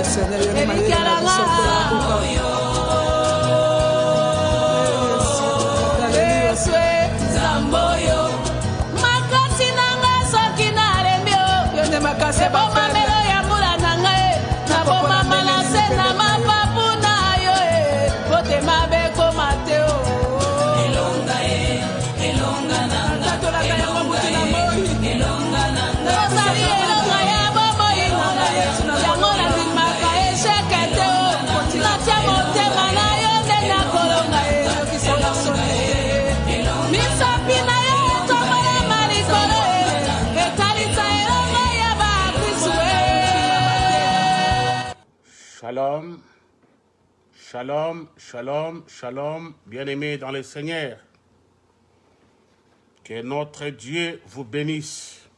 expresión del. Shalom, shalom, shalom, shalom, bien-aimés dans le Seigneur. Que notre Dieu vous bénisse.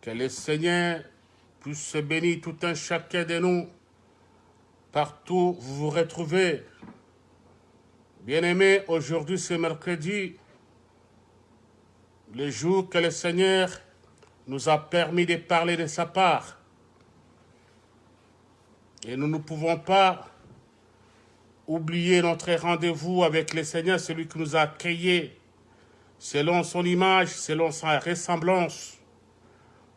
Que le Seigneur puisse bénir tout un chacun de nous, partout où vous vous retrouvez. Bien-aimés, aujourd'hui c'est mercredi, le jour que le Seigneur nous a permis de parler de sa part. Et nous ne pouvons pas oublier notre rendez-vous avec le Seigneur, celui qui nous a créés selon son image, selon sa ressemblance.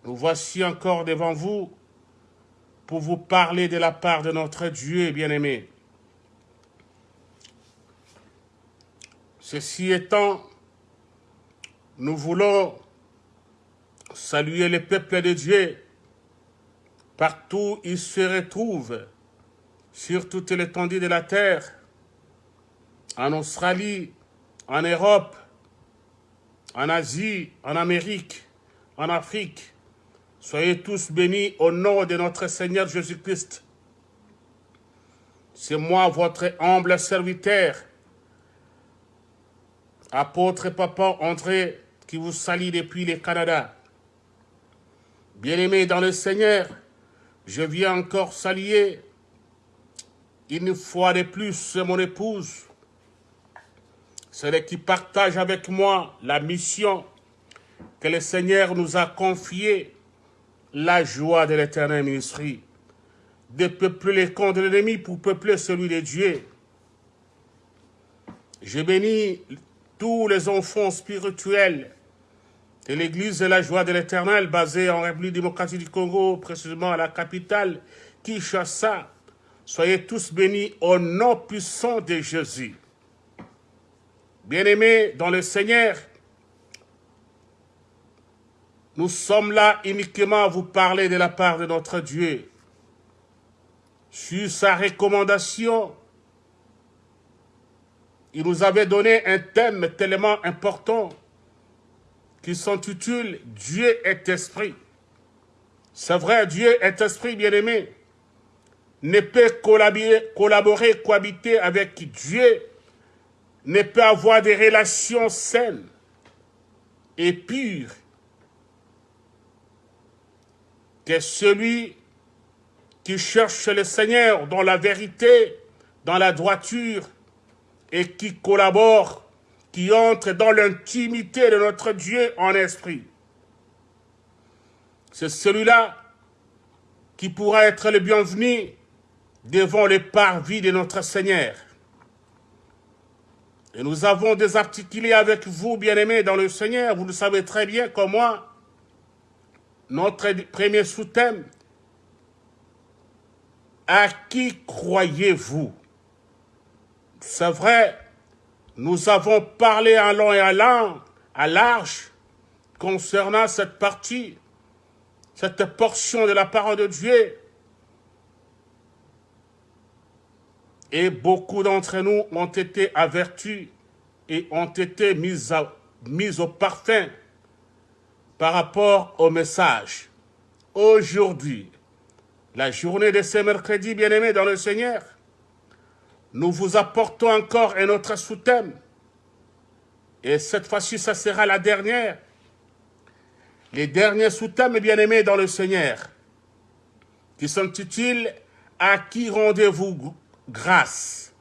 Nous voici encore devant vous pour vous parler de la part de notre Dieu bien-aimé. Ceci étant, nous voulons saluer le peuple de Dieu partout où il se retrouve, sur toute l'étendue de la terre, en Australie, en Europe, en Asie, en Amérique, en Afrique. Soyez tous bénis au nom de notre Seigneur Jésus-Christ. C'est moi, votre humble serviteur, apôtre Papa André, qui vous salue depuis le Canada. Bien-aimés dans le Seigneur, je viens encore saluer une fois de plus mon épouse, celle qui partage avec moi la mission que le Seigneur nous a confiée, la joie de l'éternel ministrie, de peupler les camps de l'ennemi pour peupler celui de Dieu. Je bénis tous les enfants spirituels de l'église de la joie de l'éternel basée en République démocratique du Congo, précisément à la capitale, Kinshasa. Soyez tous bénis au nom puissant de Jésus. Bien-aimés dans le Seigneur, nous sommes là uniquement à vous parler de la part de notre Dieu. Sur sa recommandation, il nous avait donné un thème tellement important qui s'intitule Dieu est esprit. C'est vrai, Dieu est esprit bien-aimé. Ne peut collaborer, collaborer, cohabiter avec Dieu, ne peut avoir des relations saines et pures que celui qui cherche le Seigneur dans la vérité, dans la droiture et qui collabore qui entre dans l'intimité de notre Dieu en esprit. C'est celui-là qui pourra être le bienvenu devant le parvis de notre Seigneur. Et nous avons désarticulé avec vous, bien-aimés, dans le Seigneur, vous le savez très bien comme moi, notre premier sous-thème, à qui croyez-vous? C'est vrai, nous avons parlé à long et à, long, à large concernant cette partie, cette portion de la parole de Dieu. Et beaucoup d'entre nous ont été avertis et ont été mis, mis au parfum par rapport au message. Aujourd'hui, la journée de ce mercredi, bien-aimés dans le Seigneur, nous vous apportons encore un autre sous-thème. Et cette fois-ci, ça sera la dernière. Les derniers sous-thèmes, bien-aimés dans le Seigneur, qui s'intitulent « À qui rendez-vous grâce ?»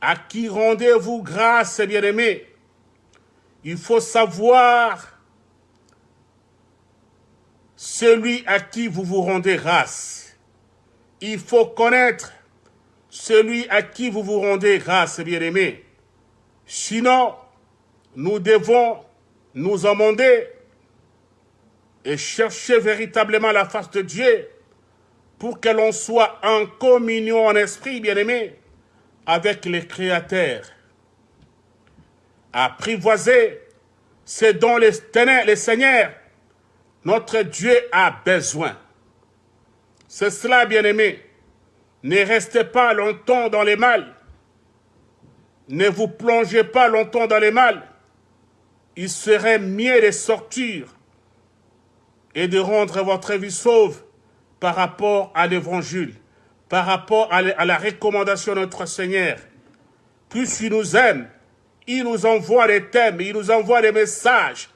À qui rendez-vous grâce, bien-aimés? Il faut savoir celui à qui vous vous rendez grâce. il faut connaître celui à qui vous vous rendez grâce, bien-aimés. Sinon, nous devons nous amender et chercher véritablement la face de Dieu pour que l'on soit en communion en esprit, bien-aimé, avec les créateurs. Apprivoiser ce dont les, les seigneurs, notre Dieu a besoin. C'est cela, bien-aimé. Ne restez pas longtemps dans les mal. Ne vous plongez pas longtemps dans les mal. Il serait mieux de sortir et de rendre votre vie sauve par rapport à l'évangile, par rapport à la recommandation de notre Seigneur. Plus il nous aime, il nous envoie des thèmes, il nous envoie des messages.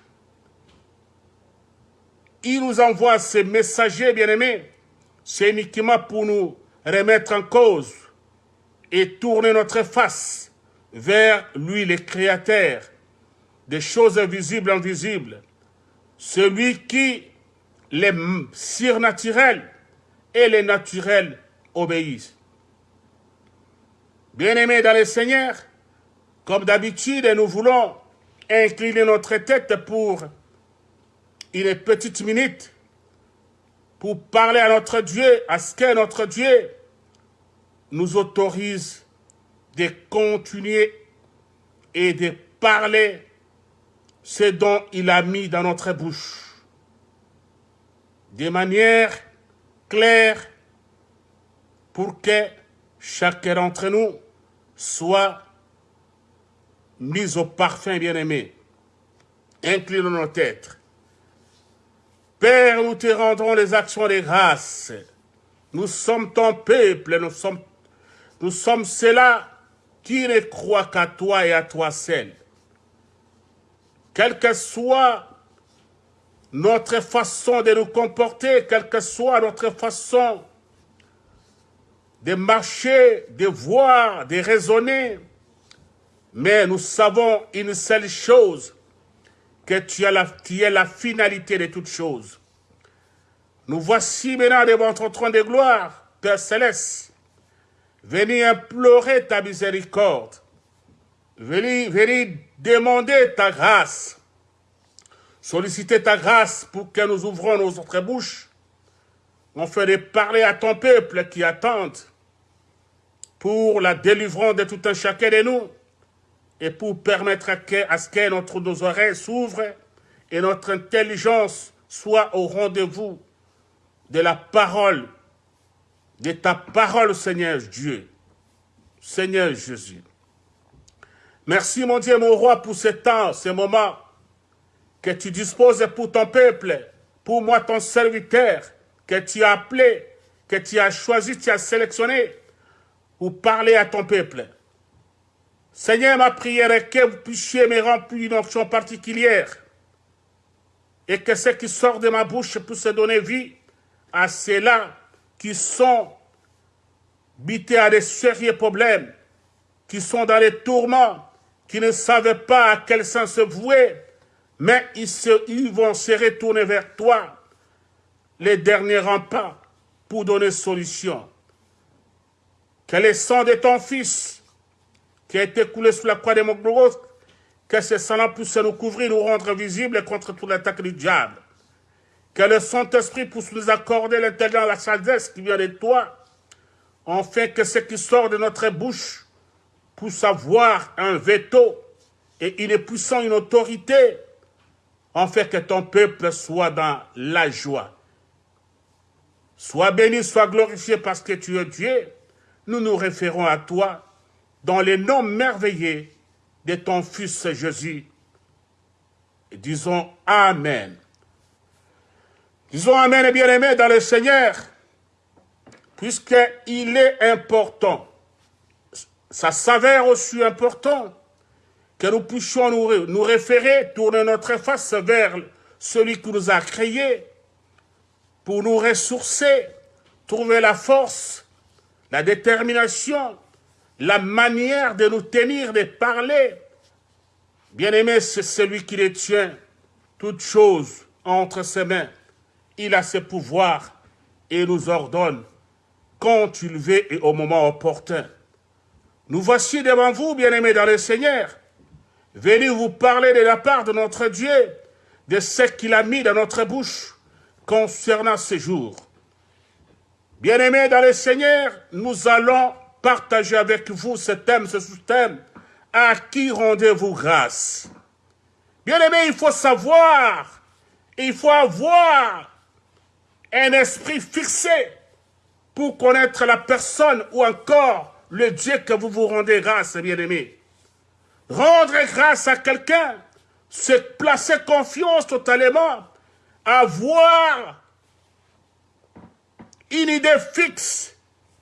Il nous envoie ces messagers, bien-aimés. C'est uniquement pour nous remettre en cause et tourner notre face vers lui, le Créateur, des choses invisibles, invisibles. Celui qui les surnaturels et les naturels obéissent. Bien-aimés dans le Seigneur, comme d'habitude, nous voulons incliner notre tête pour une petite minute pour parler à notre Dieu, à ce que notre Dieu nous autorise de continuer et de parler ce dont il a mis dans notre bouche de manière claire pour que chacun d'entre nous soit mis au parfum bien-aimé. Inclinons nos têtes. Père, nous te rendrons les actions de grâce. Nous sommes ton peuple, nous sommes, nous sommes ceux-là qui ne croient qu'à toi et à toi seul. Quel que soit notre façon de nous comporter, quelle que soit notre façon de marcher, de voir, de raisonner. Mais nous savons une seule chose, que tu, es la finalité de toutes choses. Nous voici maintenant devant ton trône de gloire, Père Céleste. Venez implorer ta miséricorde. Venez, demander ta grâce solliciter ta grâce pour que nous ouvrons nos autres bouches, On de parler à ton peuple qui attend pour la délivrance de tout un chacun de nous et pour permettre à, ce que nos oreilles s'ouvrent et notre intelligence soit au rendez-vous de la parole, de ta parole, Seigneur Dieu, Seigneur Jésus. Merci, mon Dieu, mon roi, pour ce temps, ce moment que tu disposes pour ton peuple, pour moi ton serviteur, que tu as appelé, que tu as choisi, tu as sélectionné pour parler à ton peuple. Seigneur, ma prière est que vous puissiez me remplir une option particulière et que ce qui sort de ma bouche puisse donner vie à ceux-là qui sont bités à des sérieux problèmes, qui sont dans les tourments, qui ne savent pas à quel sens se vouer, mais ils, vont se retourner vers toi, les derniers remparts, pour donner solution. Que le sang de ton Fils, qui a été coulé sous la croix de Mogloros, que ce sang puisse nous couvrir, nous rendre visibles contre toute l'attaque du diable. Que le Saint-Esprit puisse nous accorder l'intelligence, la sagesse qui vient de toi, afin que ce qui sort de notre bouche puisse avoir un veto et une puissance, une autorité en fait que ton peuple soit dans la joie. Sois béni, sois glorifié parce que tu es Dieu. Nous nous référons à toi dans les noms merveilleux de ton Fils Jésus. Disons Amen. Disons Amen, bien-aimé, dans le Seigneur, puisqu'il est important. Ça s'avère aussi important que nous puissions nous, référer, tourner notre face vers celui qui nous a créés, pour nous ressourcer, trouver la force, la détermination, la manière de nous tenir, de parler. Bien-aimé, c'est celui qui détient toutes choses entre ses mains. Il a ses pouvoirs et nous ordonne quand tu le veux et au moment opportun. Nous voici devant vous, bien-aimés dans le Seigneur, venus vous parler de la part de notre Dieu, de ce qu'il a mis dans notre bouche concernant ce jours. Bien-aimés dans le Seigneur, nous allons partager avec vous ce thème, ce sous-thème. À qui rendez-vous grâce? Bien-aimés, il faut savoir, il faut avoir un esprit fixé pour connaître la personne ou encore le Dieu que vous vous rendez grâce, bien-aimés. Rendre grâce à quelqu'un, c'est placer confiance totalement, avoir une idée fixe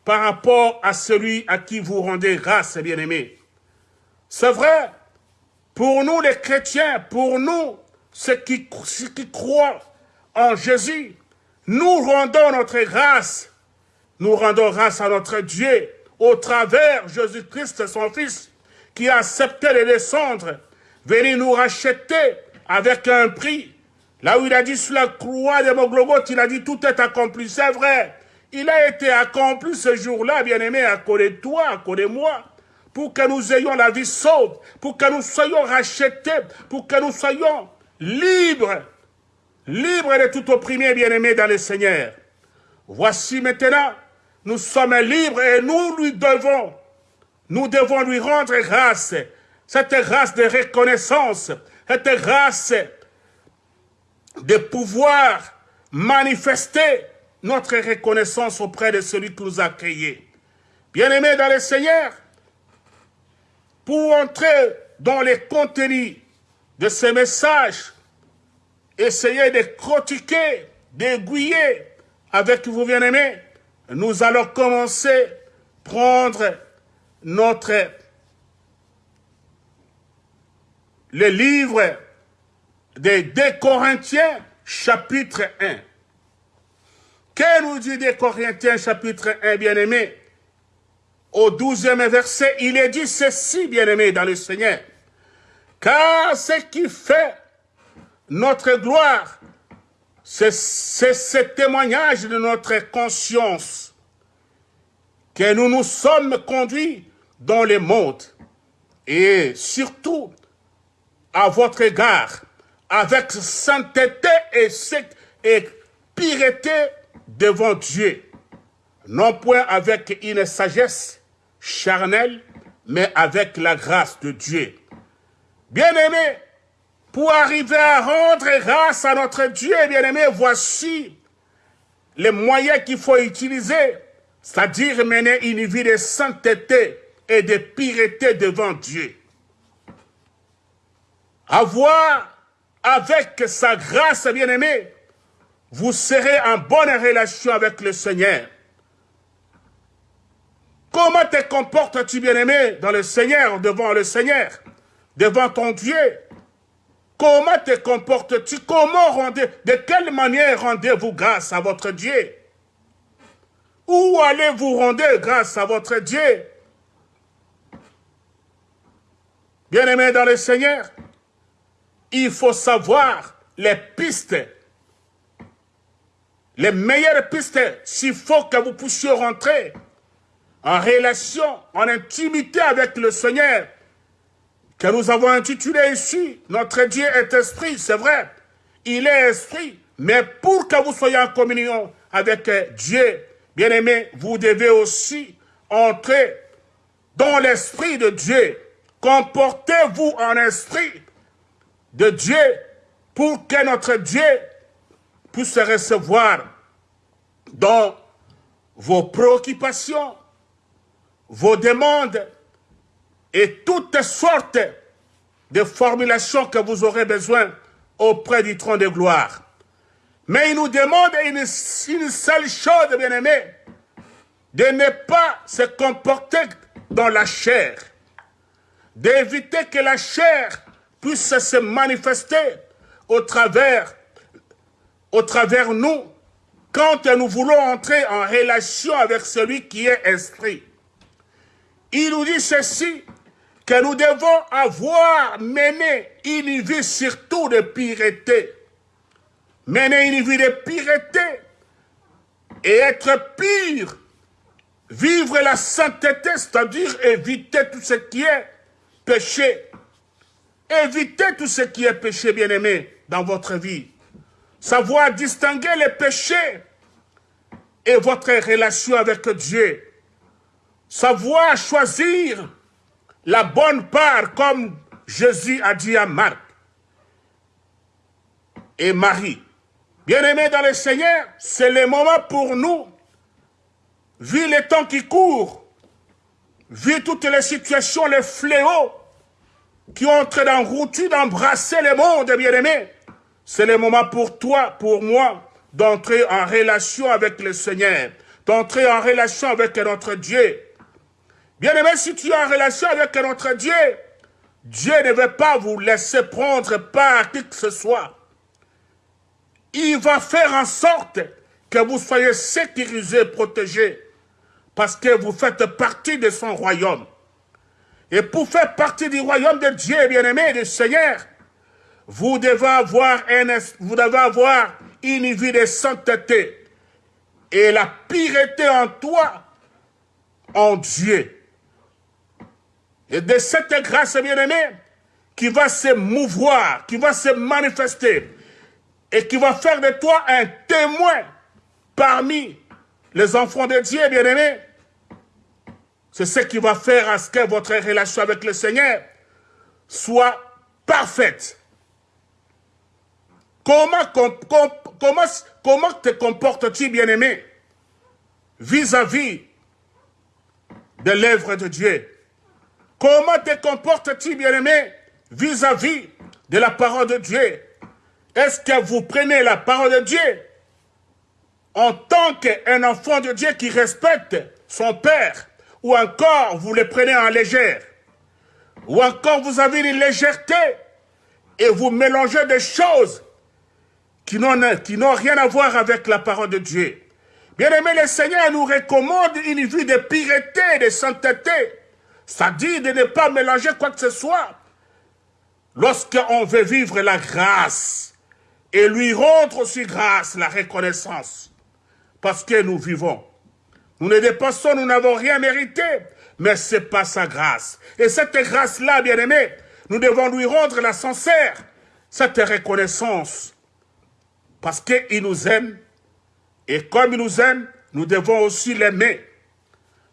par rapport à celui à qui vous rendez grâce, bien-aimés. C'est vrai, pour nous les chrétiens, pour nous, ceux qui, qui croient en Jésus, nous rendons notre grâce, nous rendons grâce à notre Dieu au travers Jésus-Christ, son Fils, qui a accepté de descendre, venir nous racheter avec un prix. Là où il a dit sur la croix de Moglogot, il a dit tout est accompli, c'est vrai. Il a été accompli ce jour-là, bien-aimé, à côté de toi, à côté de moi, pour que nous ayons la vie sauve, pour que nous soyons rachetés, pour que nous soyons libres libre de tout opprimé, bien-aimé dans le Seigneur. Voici maintenant, nous sommes libres et nous lui devons, nous devons lui rendre grâce, cette grâce de reconnaissance, cette grâce de pouvoir manifester notre reconnaissance auprès de celui qui nous a créés. Bien-aimés dans le Seigneur, pour entrer dans les contenus de ce message, essayez de critiquer, d'aiguiller avec vous bien-aimés. Nous allons commencer à prendre notre le livre des 2 Corinthiens, chapitre 1. Que nous dit des Corinthiens, chapitre 1, bien-aimés Au douzième verset, il est dit ceci, bien-aimés, dans le Seigneur. Car ce qui fait notre gloire, c'est ce témoignage de notre conscience que nous nous sommes conduits dans le monde et surtout à votre égard avec sainteté et, et pureté devant Dieu, non point avec une sagesse charnelle, mais avec la grâce de Dieu. Bien-aimés, pour arriver à rendre grâce à notre Dieu, bien-aimé, voici les moyens qu'il faut utiliser, c'est-à-dire mener une vie de sainteté et de pureté devant Dieu. Avoir avec sa grâce, bien-aimé, vous serez en bonne relation avec le Seigneur. Comment te comportes-tu, bien-aimé, dans le Seigneur, devant le Seigneur, devant ton Dieu? Comment te comportes-tu? Comment rendez De quelle manière rendez-vous grâce à votre Dieu? Où allez-vous rendre grâce à votre Dieu? Bien-aimés dans le Seigneur, il faut savoir les pistes, les meilleures pistes, s'il faut que vous puissiez rentrer en relation, en intimité avec le Seigneur, que nous avons intitulé ici, notre Dieu est esprit, c'est vrai, il est esprit, mais pour que vous soyez en communion avec Dieu, bien aimé, vous devez aussi entrer dans l'esprit de Dieu. Comportez-vous en esprit de Dieu pour que notre Dieu puisse recevoir dans vos préoccupations, vos demandes, et toutes sortes de formulations que vous aurez besoin auprès du trône de gloire. Mais il nous demande une, seule chose, bien-aimé, de ne pas se comporter dans la chair, d'éviter que la chair puisse se manifester au travers, au travers nous, quand nous voulons entrer en relation avec celui qui est esprit. Il nous dit ceci, que nous devons avoir mené une vie surtout de pureté. Mener une vie de pureté et être pur Vivre la sainteté, c'est-à-dire éviter tout ce qui est péché. Évitez tout ce qui est péché, bien-aimé, dans votre vie. Savoir distinguer les péchés et votre relation avec Dieu. Savoir choisir la bonne part, comme Jésus a dit à Marc et Marie. Bien-aimés dans le Seigneur, c'est le moment pour nous, vu les temps qui courent, vu toutes les situations, les fléaux qui ont entré dans route d'embrasser le monde, bien-aimés, c'est le moment pour toi, pour moi, d'entrer en relation avec le Seigneur, d'entrer en relation avec notre Dieu. Bien-aimé, si tu es en relation avec notre Dieu, Dieu ne veut pas vous laisser prendre par qui que ce soit il va faire en sorte que vous soyez sécurisés, protégés, parce que vous faites partie de son royaume. Et pour faire partie du royaume de Dieu, bien-aimé, du Seigneur, vous devez avoir, vous devez avoir une vie de sainteté et la pureté en toi, en Dieu. Et de cette grâce, bien-aimé, qui va se mouvoir, qui va se manifester, et qui va faire de toi un témoin parmi les enfants de Dieu, bien-aimés. C'est ce qui va faire à ce que votre relation avec le Seigneur soit parfaite. Comment, te comportes-tu, bien-aimé, vis-à-vis de l'œuvre de Dieu? Comment te comportes-tu, bien-aimé, vis-à-vis de la parole de Dieu? Est-ce que vous prenez la parole de Dieu en tant qu'un enfant de Dieu qui respecte son père ou encore vous le prenez en légère? Ou encore vous avez une légèreté et vous mélangez des choses qui n'ont rien à voir avec la parole de Dieu. Bien-aimé, le Seigneur nous recommande une vie de pureté, de sainteté, c'est-à-dire de ne pas mélanger quoi que ce soit. Lorsqu'on veut vivre la grâce, et lui rendre aussi grâce, la reconnaissance, parce que nous vivons. Nous ne dépassons, nous n'avons rien mérité, mais c'est pas sa grâce. Et cette grâce-là, bien-aimé, nous devons lui rendre la sincère, cette reconnaissance, parce qu'il nous aime, et comme il nous aime, nous devons aussi l'aimer.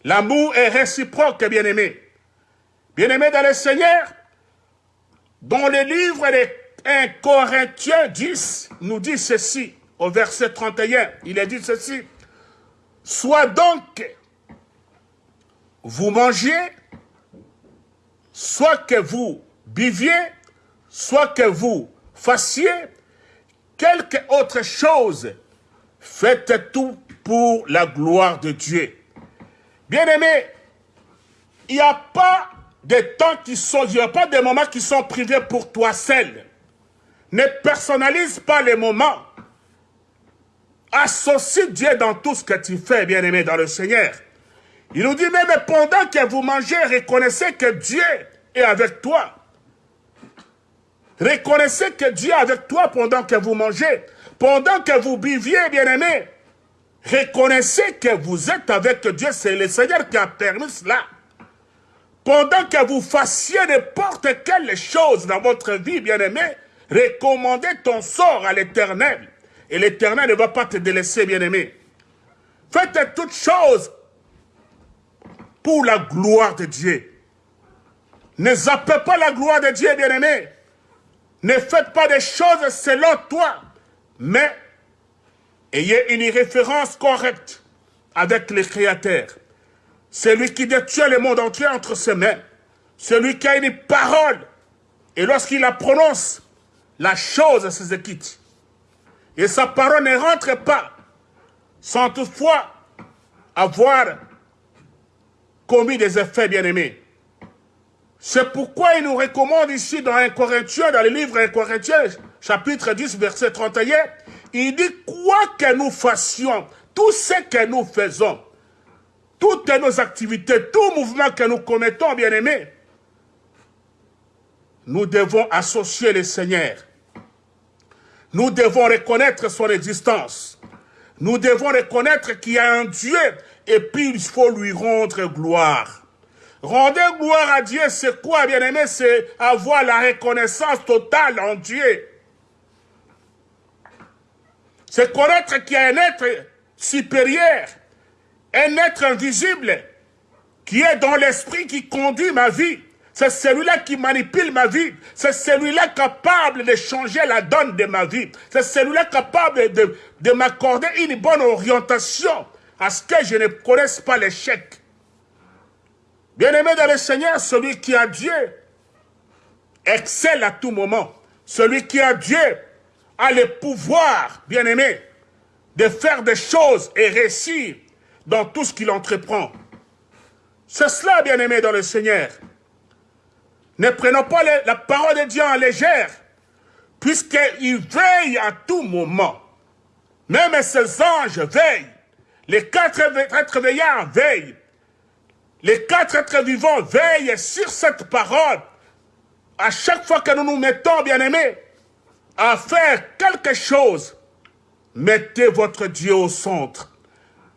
L'amour est réciproque, bien-aimé. Bien-aimé dans le Seigneur, dans les livres des 1 Corinthiens 10 nous dit ceci, au verset 31, il est dit ceci. Soit donc vous mangez, soit que vous biviez, soit que vous fassiez quelque autre chose, faites tout pour la gloire de Dieu. Bien-aimés, il n'y a pas de temps qui sont, il n'y a pas de moments qui sont privés pour toi seul. Ne personnalise pas les moments. Associe Dieu dans tout ce que tu fais, bien-aimé, dans le Seigneur. Il nous dit même pendant que vous mangez, reconnaissez que Dieu est avec toi. Reconnaissez que Dieu est avec toi pendant que vous mangez. Pendant que vous buviez, bien-aimé, reconnaissez que vous êtes avec Dieu. C'est le Seigneur qui a permis cela. Pendant que vous fassiez n'importe quelle chose dans votre vie, bien-aimé, Recommandez ton sort à l'éternel. Et l'éternel ne va pas te délaisser, bien-aimé. Faites toutes choses pour la gloire de Dieu. Ne zappez pas la gloire de Dieu, bien-aimé. Ne faites pas des choses selon toi, mais ayez une référence correcte avec le Créateur. Celui qui détient le monde entier entre ses mains. Celui qui a une parole. Et lorsqu'il la prononce, la chose s'exécute. Et sa parole ne rentre pas sans toutefois avoir commis des effets bien-aimés. C'est pourquoi il nous recommande ici dans un Corinthien, dans le livre 1 Corinthiens, chapitre 10, verset 31, il dit quoi que nous fassions, tout ce que nous faisons, toutes nos activités, tout mouvement que nous commettons, bien-aimés, nous devons associer le Seigneur. Nous devons reconnaître son existence. Nous devons reconnaître qu'il y a un Dieu et puis il faut lui rendre gloire. Rendre gloire à Dieu, c'est quoi, bien-aimé? C'est avoir la reconnaissance totale en Dieu. C'est connaître qu'il y a un être supérieur, un être invisible, qui est dans l'esprit qui conduit ma vie. C'est celui-là qui manipule ma vie. C'est celui-là capable de changer la donne de ma vie. C'est celui-là capable de, de m'accorder une bonne orientation à ce que je ne connaisse pas l'échec. Bien-aimé dans le Seigneur, celui qui a Dieu excelle à tout moment. Celui qui a Dieu a le pouvoir, bien-aimé, de faire des choses et réussir dans tout ce qu'il entreprend. C'est cela, bien-aimé dans le Seigneur. Ne prenons pas la parole de Dieu en légère, puisqu'il veille à tout moment. Même ses anges veillent. Les quatre êtres veillants veillent. Les quatre êtres vivants veillent sur cette parole. À chaque fois que nous nous mettons, bien-aimés, à faire quelque chose, mettez votre Dieu au centre.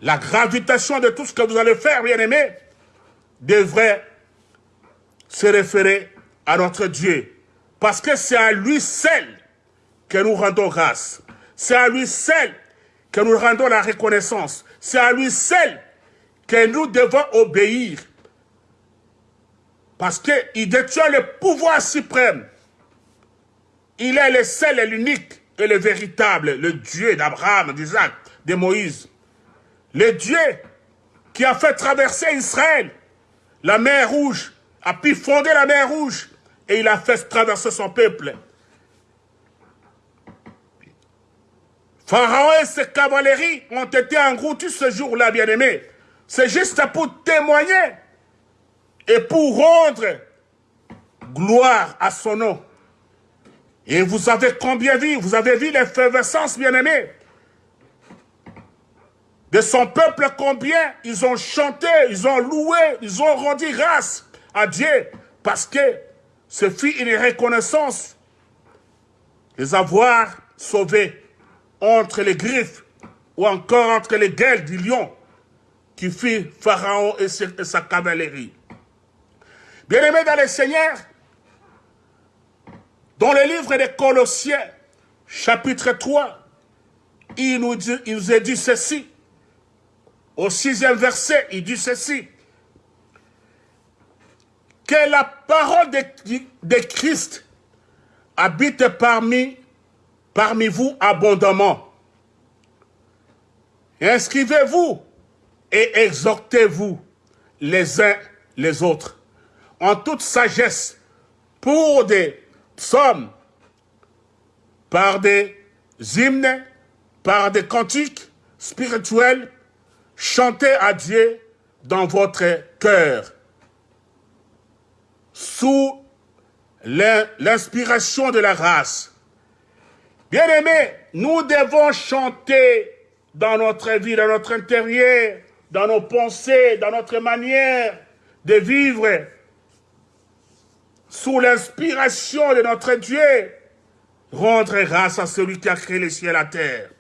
La gravitation de tout ce que vous allez faire, bien-aimés, devrait se référer à notre Dieu. Parce que c'est à lui seul que nous rendons grâce. C'est à lui seul que nous rendons la reconnaissance. C'est à lui seul que nous devons obéir. Parce qu'il détient le pouvoir suprême. Il est le seul et l'unique et le véritable, le Dieu d'Abraham, d'Isaac, de Moïse. Le Dieu qui a fait traverser Israël, la mer rouge, a pu fonder la mer rouge et il a fait traverser son peuple. Pharaon et ses cavaleries ont été engloutis ce jour-là, bien-aimés. C'est juste pour témoigner et pour rendre gloire à son nom. Et vous avez combien vu, vous avez vu l'effervescence, bien-aimés, de son peuple, combien ils ont chanté, ils ont loué, ils ont rendu grâce à Dieu, parce que ce fut une reconnaissance les avoir sauvés entre les griffes ou encore entre les gueules du lion qui fit Pharaon et sa cavalerie. Bien-aimés dans le Seigneur, dans le livre des Colossiens, chapitre 3, il nous, dit, il nous a dit ceci. Au sixième verset, il dit ceci. Que la parole de, de Christ habite parmi, parmi vous abondamment. Inscrivez-vous et exhortez-vous les uns les autres en toute sagesse pour des psaumes, par des hymnes, par des cantiques spirituels, chantez à Dieu dans votre cœur, sous l'inspiration de la race. Bien-aimés, nous devons chanter dans notre vie, dans notre intérieur, dans nos pensées, dans notre manière de vivre, sous l'inspiration de notre Dieu, rendre grâce à celui qui a créé les cieux et la terre.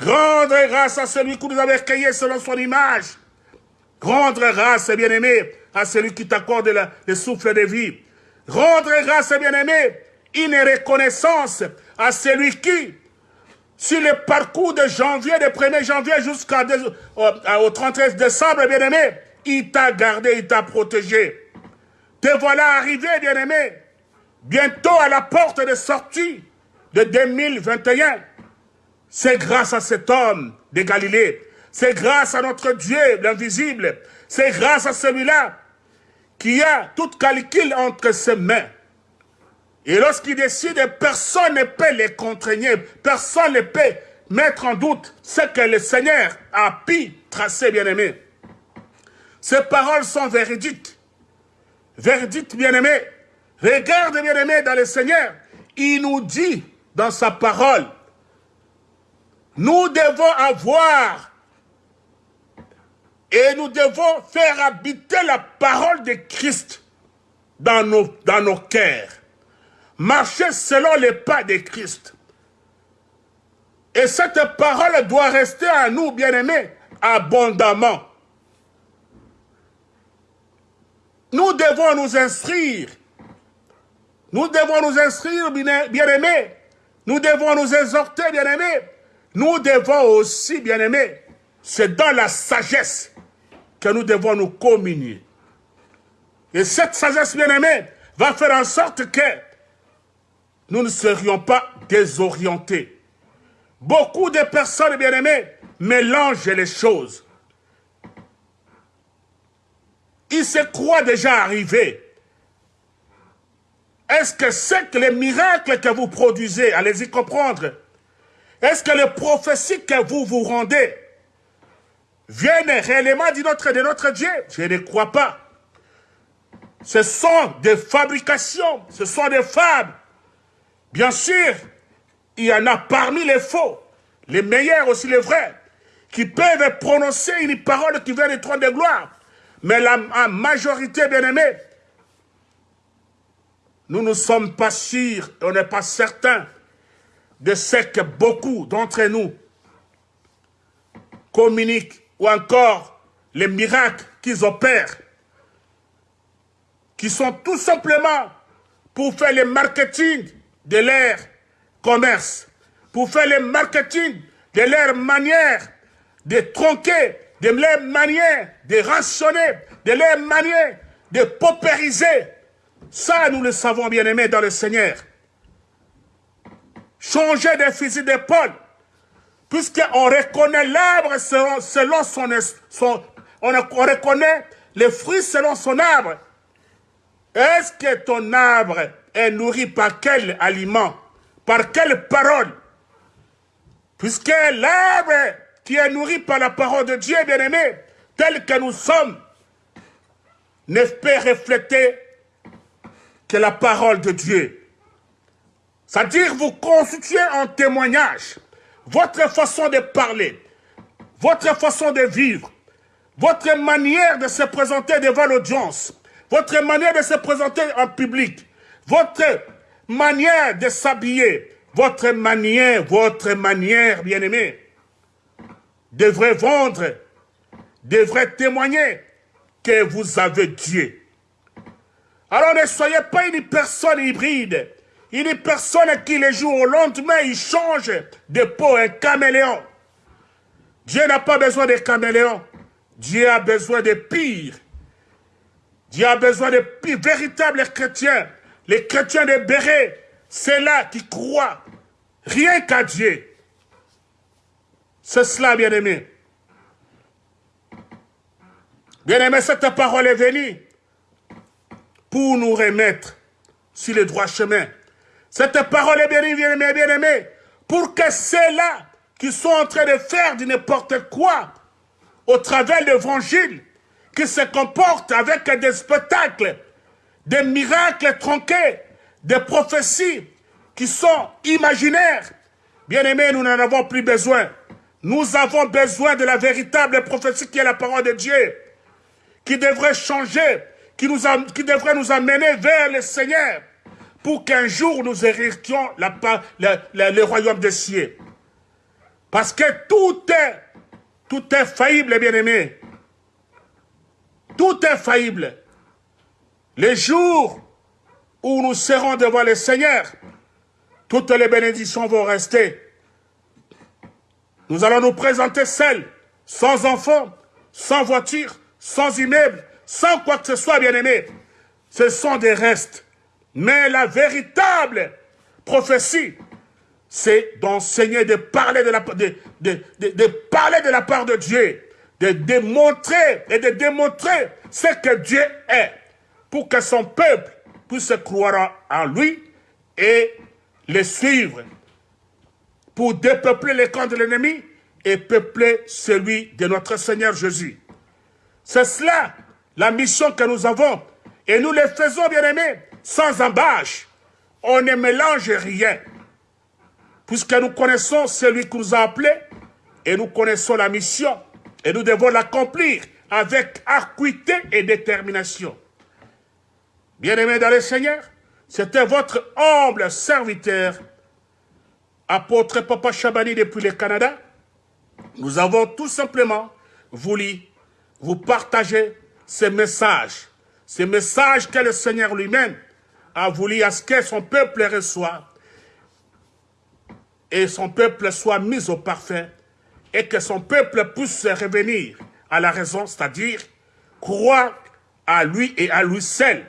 Rendre grâce à celui qui nous avait créé selon son image. Rendre grâce, bien-aimé, à celui qui t'accorde le souffle de vie. Rendre grâce, bien-aimé, une reconnaissance à celui qui, sur le parcours de janvier, de 1er janvier jusqu'au 31 décembre, bien-aimé, il t'a gardé, il t'a protégé. Te voilà arrivé, bien-aimé, bientôt à la porte de sortie de 2021. C'est grâce à cet homme de Galilée. C'est grâce à notre Dieu, l'invisible. C'est grâce à celui-là qui a tout calcul entre ses mains. Et lorsqu'il décide, personne ne peut les contraigner. Personne ne peut mettre en doute ce que le Seigneur a pu tracer, bien-aimé. Ces paroles sont véridiques. Verdict, bien-aimé. Regarde, bien-aimé, dans le Seigneur. Il nous dit dans sa parole, nous devons avoir et nous devons faire habiter la parole de Christ dans nos, dans nos cœurs. Marcher selon les pas de Christ. Et cette parole doit rester à nous, bien-aimés, abondamment. Nous devons nous instruire. Nous devons nous instruire, bien-aimés. Nous devons nous exhorter, bien-aimés. Nous devons aussi, bien-aimés, c'est dans la sagesse que nous devons nous communier. Et cette sagesse, bien-aimés, va faire en sorte que nous ne serions pas désorientés. Beaucoup de personnes, bien-aimées, mélangent les choses. Ils se croient déjà arrivés. Est-ce que c'est que les miracles que vous produisez, allez-y comprendre, est-ce que les prophéties que vous vous rendez viennent réellement de notre, de notre Dieu? Je ne crois pas. Ce sont des fabrications, ce sont des fables. Bien sûr, il y en a parmi les faux, les meilleurs aussi les vrais, qui peuvent prononcer une parole qui vient du trône de gloire. Mais la, majorité, bien aimée, nous ne sommes pas sûrs, on n'est pas certains de ce que beaucoup d'entre nous communiquent ou encore les miracles qu'ils opèrent, qui sont tout simplement pour faire le marketing de leur commerce, pour faire le marketing de leur manière de tronquer, de leur manière de rationner, de leur manière de paupériser. Ça, nous le savons bien aimé dans le Seigneur. Changer de fusil d'épaule, puisqu'on reconnaît l'arbre selon, selon son, son on, reconnaît les fruits selon son arbre. Est-ce que ton arbre est nourri par quel aliment Par quelle parole? Puisque l'arbre qui est nourri par la parole de Dieu, bien-aimé, tel que nous sommes, ne peut refléter que la parole de Dieu. C'est-à-dire vous constituez un témoignage votre façon de parler, votre façon de vivre, votre manière de se présenter devant l'audience, votre manière de se présenter en public, votre manière de s'habiller, votre manière, votre manière, bien-aimé, devrait vendre, devrait témoigner que vous avez Dieu. Alors ne soyez pas une personne hybride, une personne qui, les jours au lendemain, il change de peau, un caméléon. Dieu n'a pas besoin de caméléons. Dieu a besoin de pire. Dieu a besoin de pire, véritables chrétiens. Les chrétiens de Béret, c'est là qui croient rien qu'à Dieu. C'est cela, bien-aimé. Bien-aimé, cette parole est venue pour nous remettre sur le droit chemin. Cette parole est bien aimée, bien aimé, pour que ceux-là qui sont en train de faire du n'importe quoi au travers de l'évangile, qui se comportent avec des spectacles, des miracles tronqués, des prophéties qui sont imaginaires. Bien aimés, nous n'en avons plus besoin. Nous avons besoin de la véritable prophétie qui est la parole de Dieu, qui devrait changer, qui, devrait nous amener vers le Seigneur pour qu'un jour nous héritions le royaume des cieux. Parce que tout est, tout est faillible, bien-aimé. Tout est faillible. Les jours où nous serons devant le Seigneur, toutes les bénédictions vont rester. Nous allons nous présenter seuls, sans enfants, sans voiture, sans immeuble, sans quoi que ce soit, bien-aimé. Ce sont des restes. Mais la véritable prophétie, c'est d'enseigner, de parler de, la, de, de, parler de la part de Dieu, de démontrer et de démontrer ce que Dieu est, pour que son peuple puisse croire en lui et le suivre, pour dépeupler les camps de l'ennemi et peupler celui de notre Seigneur Jésus. C'est cela la mission que nous avons, et nous le faisons, bien aimés, sans embâche. On ne mélange rien. Puisque nous connaissons celui qui nous a appelés et nous connaissons la mission et nous devons l'accomplir avec acuité et détermination. Bien-aimés dans le Seigneur, c'était votre humble serviteur, apôtre Papa Chabani depuis le Canada. Nous avons tout simplement voulu vous partager ce message, ce message que le Seigneur lui-même a voulu à ce que son peuple reçoive et son peuple soit mis au parfait et que son peuple puisse revenir à la raison, c'est-à-dire croire à lui et à lui seul,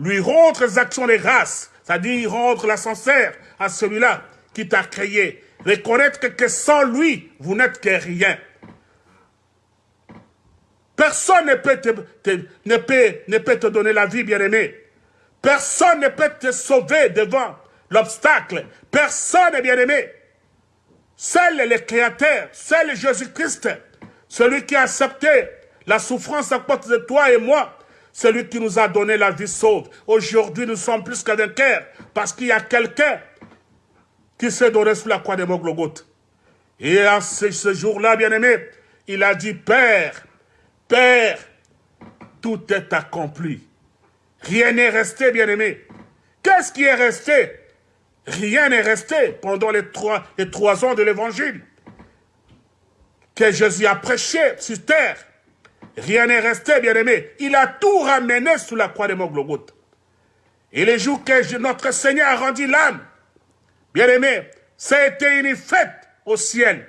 lui rendre les actions de grâce, c'est-à-dire rendre la sincère à celui-là qui t'a créé, reconnaître que sans lui, vous n'êtes que rien. Personne ne peut te, ne peut te donner la vie, bien-aimé. Personne ne peut te sauver devant l'obstacle. Personne, bien-aimé. Seul le Créateur, seul Jésus-Christ, celui qui a accepté la souffrance à cause de toi et moi, celui qui nous a donné la vie sauve. Aujourd'hui, nous sommes plus qu'un vainqueurs parce qu'il y a quelqu'un qui s'est donné sous la croix de Moglogoth. Et à ce, ce jour-là, bien-aimé, il a dit, Père, Père, tout est accompli. Rien n'est resté, bien-aimé. Qu'est-ce qui est resté? Rien n'est resté pendant les trois, les trois ans de l'évangile que Jésus a prêché sur terre. Rien n'est resté, bien-aimé. Il a tout ramené sous la croix de Moglogoth. Et les jours que notre Seigneur a rendu l'âme, bien-aimé, ça a été une fête au ciel,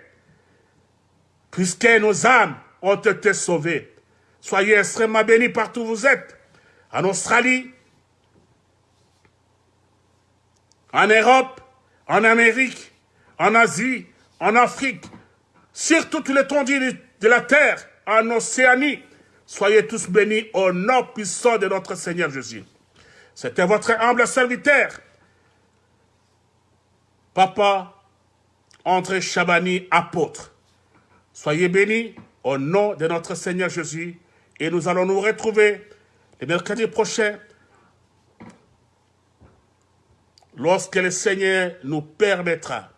puisque nos âmes ont été sauvées. Soyez extrêmement bénis partout où vous êtes. En Australie, en Europe, en Amérique, en Asie, en Afrique, sur toute l'étendue de la terre, en Océanie. Soyez tous bénis au nom puissant de notre Seigneur Jésus. C'était votre humble serviteur, Papa André Chabani, apôtre. Soyez bénis au nom de notre Seigneur Jésus et nous allons nous retrouver le mercredi prochain lorsque le Seigneur nous permettra.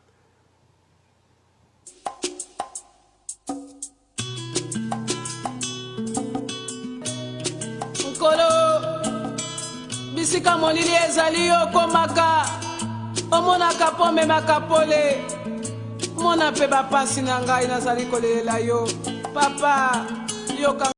Bisika molili ezali yo okomaka omonaka mpo omemaka pole. Mona mpe bapasi na ngai nazali kolelela yo. Papa yoka